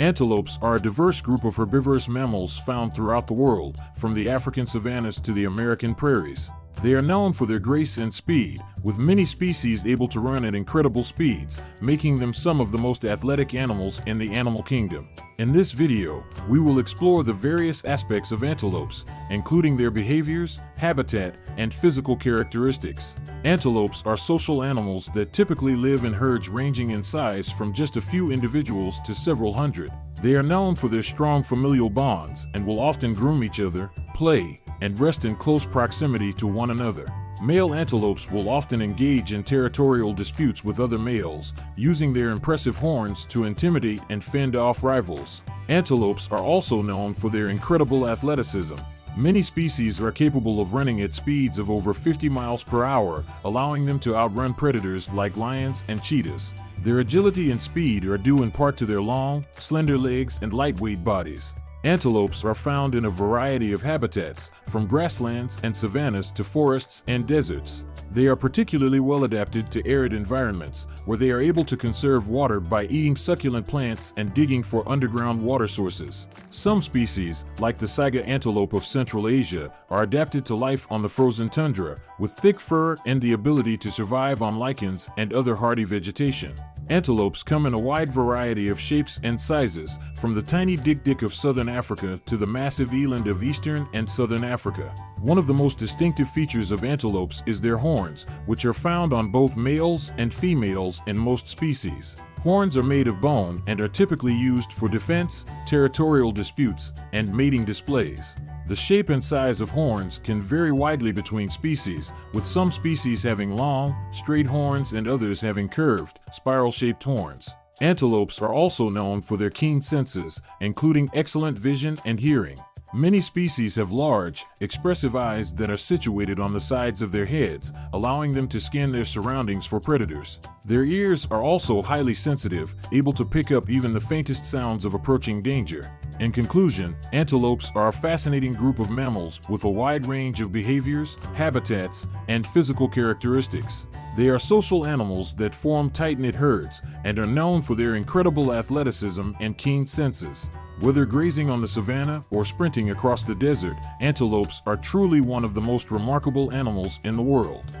Antelopes are a diverse group of herbivorous mammals found throughout the world, from the African savannas to the American prairies. They are known for their grace and speed, with many species able to run at incredible speeds, making them some of the most athletic animals in the animal kingdom. In this video, we will explore the various aspects of antelopes, including their behaviors, habitat, and physical characteristics. Antelopes are social animals that typically live in herds ranging in size from just a few individuals to several hundred. They are known for their strong familial bonds and will often groom each other, play, and rest in close proximity to one another. Male antelopes will often engage in territorial disputes with other males, using their impressive horns to intimidate and fend off rivals. Antelopes are also known for their incredible athleticism. Many species are capable of running at speeds of over 50 miles per hour, allowing them to outrun predators like lions and cheetahs. Their agility and speed are due in part to their long, slender legs and lightweight bodies. Antelopes are found in a variety of habitats, from grasslands and savannas to forests and deserts. They are particularly well adapted to arid environments, where they are able to conserve water by eating succulent plants and digging for underground water sources. Some species, like the saiga antelope of Central Asia, are adapted to life on the frozen tundra, with thick fur and the ability to survive on lichens and other hardy vegetation. Antelopes come in a wide variety of shapes and sizes, from the tiny dik-dik of southern Africa to the massive eland of eastern and southern Africa. One of the most distinctive features of antelopes is their horns, which are found on both males and females in most species. Horns are made of bone and are typically used for defense, territorial disputes, and mating displays. The shape and size of horns can vary widely between species, with some species having long, straight horns and others having curved, spiral-shaped horns. Antelopes are also known for their keen senses, including excellent vision and hearing. Many species have large, expressive eyes that are situated on the sides of their heads, allowing them to scan their surroundings for predators. Their ears are also highly sensitive, able to pick up even the faintest sounds of approaching danger. In conclusion, antelopes are a fascinating group of mammals with a wide range of behaviors, habitats, and physical characteristics. They are social animals that form tight-knit herds and are known for their incredible athleticism and keen senses. Whether grazing on the savanna or sprinting across the desert, antelopes are truly one of the most remarkable animals in the world.